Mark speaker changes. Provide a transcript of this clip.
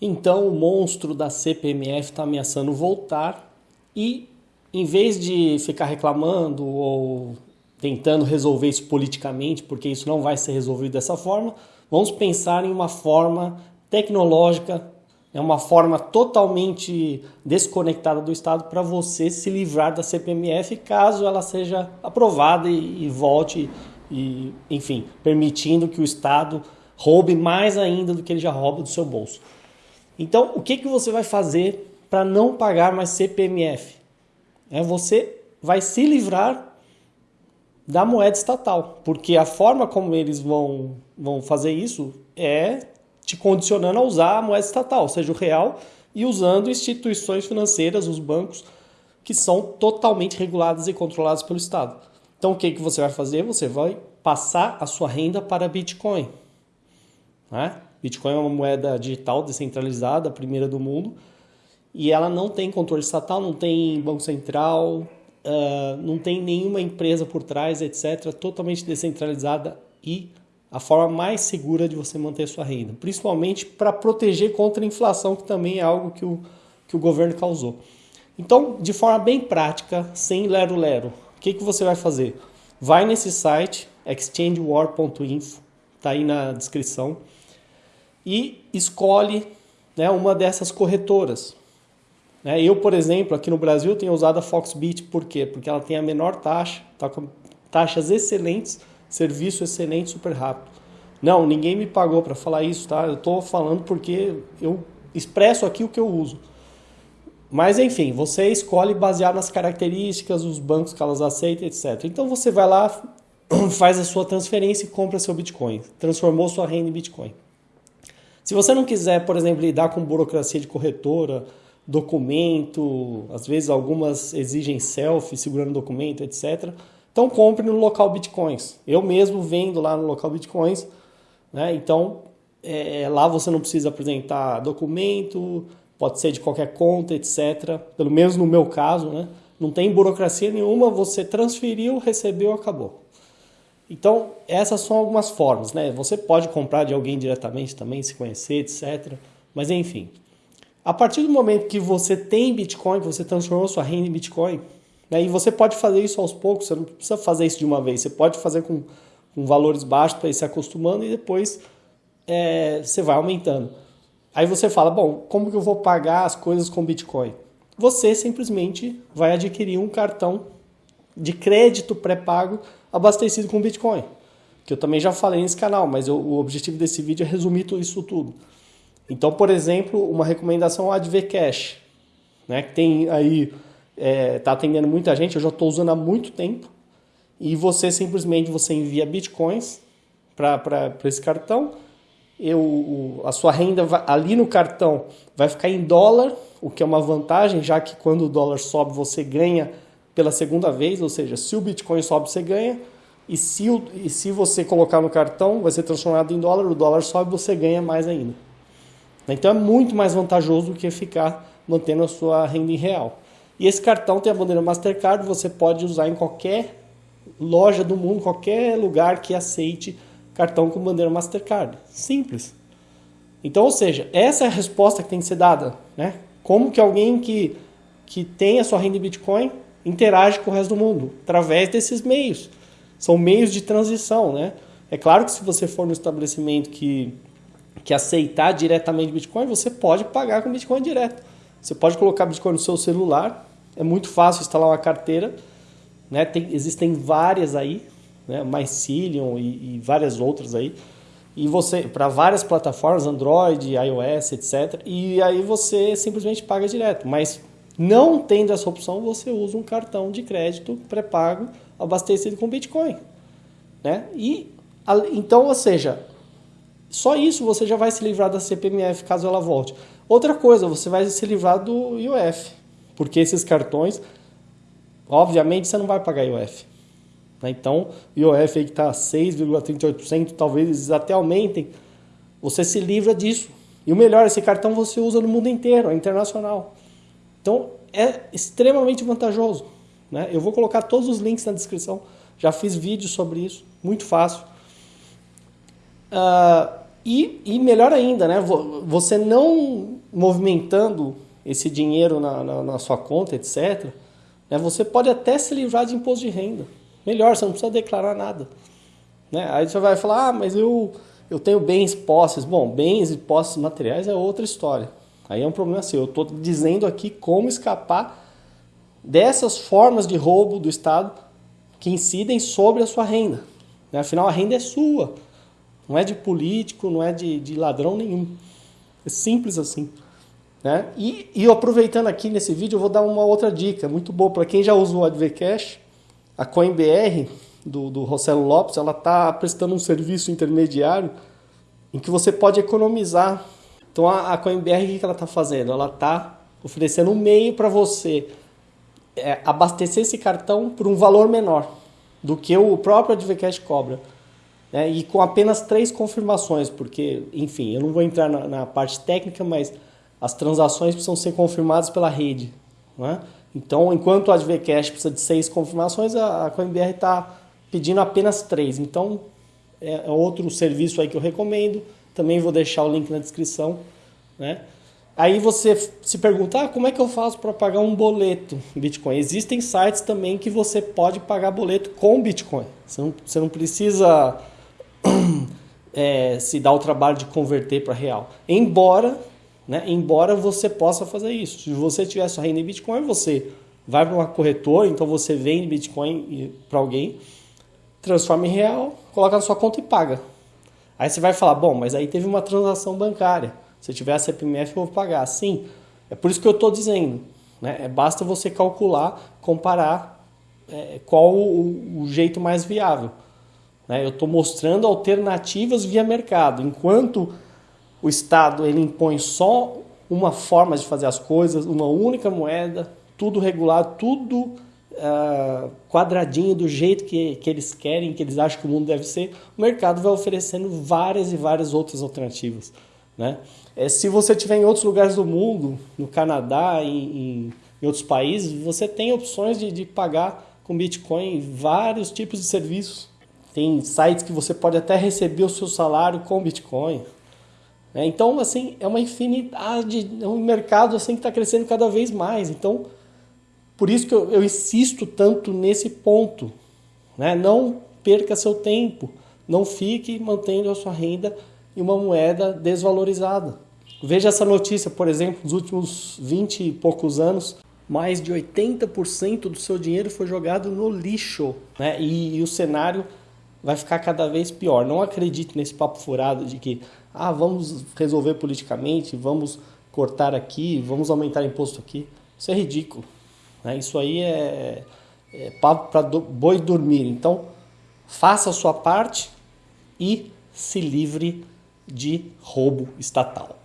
Speaker 1: Então o monstro da CPMF está ameaçando voltar e, em vez de ficar reclamando ou tentando resolver isso politicamente, porque isso não vai ser resolvido dessa forma, vamos pensar em uma forma tecnológica, é uma forma totalmente desconectada do Estado para você se livrar da CPMF caso ela seja aprovada e, e volte, e, enfim, permitindo que o Estado roube mais ainda do que ele já rouba do seu bolso. Então, o que, que você vai fazer para não pagar mais CPMF? É você vai se livrar da moeda estatal, porque a forma como eles vão, vão fazer isso é te condicionando a usar a moeda estatal, ou seja, o real, e usando instituições financeiras, os bancos, que são totalmente reguladas e controladas pelo Estado. Então, o que, que você vai fazer? Você vai passar a sua renda para Bitcoin. Né? Bitcoin é uma moeda digital descentralizada, a primeira do mundo, e ela não tem controle estatal, não tem banco central, uh, não tem nenhuma empresa por trás, etc. Totalmente descentralizada e a forma mais segura de você manter sua renda, principalmente para proteger contra a inflação, que também é algo que o, que o governo causou. Então, de forma bem prática, sem lero-lero, o que, que você vai fazer? Vai nesse site, exchangewar.info, está aí na descrição e escolhe né, uma dessas corretoras. Né? Eu, por exemplo, aqui no Brasil tenho usado a Foxbit, por quê? Porque ela tem a menor taxa, tá com taxas excelentes, serviço excelente, super rápido. Não, ninguém me pagou para falar isso, tá? Eu estou falando porque eu expresso aqui o que eu uso. Mas enfim, você escolhe baseado nas características, os bancos que elas aceitam, etc. Então você vai lá, faz a sua transferência e compra seu Bitcoin. Transformou sua renda em Bitcoin. Se você não quiser, por exemplo, lidar com burocracia de corretora, documento, às vezes algumas exigem selfie segurando documento, etc. Então compre no local Bitcoins. Eu mesmo vendo lá no local Bitcoins, né? Então é, lá você não precisa apresentar documento, pode ser de qualquer conta, etc. Pelo menos no meu caso, né? Não tem burocracia nenhuma, você transferiu, recebeu, acabou. Então, essas são algumas formas, né? Você pode comprar de alguém diretamente também, se conhecer, etc. Mas enfim, a partir do momento que você tem Bitcoin, você transformou sua renda em Bitcoin, né? e você pode fazer isso aos poucos, você não precisa fazer isso de uma vez, você pode fazer com, com valores baixos para ir se acostumando e depois é, você vai aumentando. Aí você fala, bom, como que eu vou pagar as coisas com Bitcoin? Você simplesmente vai adquirir um cartão de crédito pré-pago abastecido com Bitcoin. Que eu também já falei nesse canal, mas eu, o objetivo desse vídeo é resumir isso tudo. Então, por exemplo, uma recomendação é a Advcash, né, que tem aí, é, tá atendendo muita gente, eu já estou usando há muito tempo, e você simplesmente você envia bitcoins para esse cartão, eu, a sua renda vai, ali no cartão vai ficar em dólar, o que é uma vantagem, já que quando o dólar sobe você ganha pela segunda vez, ou seja, se o Bitcoin sobe, você ganha, e se, o, e se você colocar no cartão, vai ser transformado em dólar, o dólar sobe, você ganha mais ainda. Então é muito mais vantajoso do que ficar mantendo a sua renda em real. E esse cartão tem a bandeira Mastercard, você pode usar em qualquer loja do mundo, qualquer lugar que aceite cartão com bandeira Mastercard. Simples. Então, ou seja, essa é a resposta que tem que ser dada. Né? Como que alguém que, que tem a sua renda em Bitcoin interage com o resto do mundo através desses meios. São meios de transição, né? É claro que se você for no estabelecimento que, que aceitar diretamente Bitcoin, você pode pagar com Bitcoin direto. Você pode colocar Bitcoin no seu celular, é muito fácil instalar uma carteira, né? Tem, existem várias aí, né? Mycelium e, e várias outras aí. E você, para várias plataformas, Android, iOS, etc. E aí você simplesmente paga direto. Mas não tendo essa opção, você usa um cartão de crédito pré-pago abastecido com Bitcoin. Né? E, então, ou seja, só isso você já vai se livrar da CPMF caso ela volte. Outra coisa, você vai se livrar do IOF, porque esses cartões, obviamente, você não vai pagar IOF. Né? Então, IOF aí que está 6,38%, talvez até aumentem, você se livra disso. E o melhor, esse cartão você usa no mundo inteiro, é internacional. Então é extremamente vantajoso. Né? Eu vou colocar todos os links na descrição. Já fiz vídeos sobre isso, muito fácil. Uh, E, e melhor ainda, né? Você não movimentando esse dinheiro na, na, na sua conta, etc., né? você pode até se livrar de imposto de renda. Melhor, você não precisa declarar nada. Né? Aí você vai falar, ah, mas eu, eu tenho bens, posses. Bom, bens e posses materiais é outra história. Aí é um problema seu. Eu estou dizendo aqui como escapar dessas formas de roubo do Estado que incidem sobre a sua renda. Né? Afinal, a renda é sua. Não é de político, não é de, de ladrão nenhum. É simples assim. Né? E, e aproveitando aqui nesse vídeo, eu vou dar uma outra dica muito boa para quem já usou o AdvCash. A CoinBR do, do Rossello Lopes, ela está prestando um serviço intermediário em que você pode economizar. Então a, a CoinBR, o que ela está fazendo? Ela está oferecendo um meio para você é, abastecer esse cartão por um valor menor do que o próprio AdvCash cobra. Né? E com apenas três confirmações, porque, enfim, eu não vou entrar na, na parte técnica, mas as transações precisam ser confirmadas pela rede. Né? Então, enquanto o AdvCash precisa de seis confirmações, a, a CoinBR está pedindo apenas três. Então, é, é outro serviço aí que eu recomendo. Também vou deixar o link na descrição. Né? Aí você se pergunta, ah, como é que eu faço para pagar um boleto em Bitcoin? Existem sites também que você pode pagar boleto com Bitcoin. Você não, você não precisa é, se dar o trabalho de converter para real. Embora, né, embora você possa fazer isso. Se você tiver sua renda em Bitcoin, você vai para uma corretora, então você vende Bitcoin para alguém, transforma em real, coloca na sua conta e paga. Aí você vai falar, bom, mas aí teve uma transação bancária. Se eu tiver a CPMF, eu vou pagar. Sim, é por isso que eu estou dizendo. Né? É, basta você calcular, comparar é, qual o, o, jeito mais viável. Né? Eu estou mostrando alternativas via mercado. Enquanto o Estado ele impõe só uma forma de fazer as coisas, uma única moeda, tudo regulado, tudo uh, quadradinho do jeito que, que eles querem, que eles acham que o mundo deve ser, o mercado vai oferecendo várias e várias outras alternativas. Né? É, se você estiver em outros lugares do mundo, no Canadá, em, em outros países, você tem opções de, de pagar com Bitcoin vários tipos de serviços. Tem sites que você pode até receber o seu salário com Bitcoin. É, então, assim, é uma infinidade, é um mercado assim que está crescendo cada vez mais. Então, por isso que eu, eu insisto tanto nesse ponto. Né? Não perca seu tempo, não fique mantendo a sua renda em uma moeda desvalorizada. Veja essa notícia, por exemplo, nos últimos 20 e poucos anos, mais de 80% do seu dinheiro foi jogado no lixo. Né? E, e, o cenário vai ficar cada vez pior. Não acredite nesse papo furado de que ah, vamos resolver politicamente, vamos cortar aqui, vamos aumentar imposto aqui. Isso é ridículo. Né? Isso aí é, é para boi dormir. Então, faça a sua parte e se livre de roubo estatal.